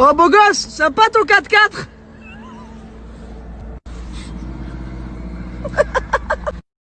Oh beau gosse, sympa ton 4x4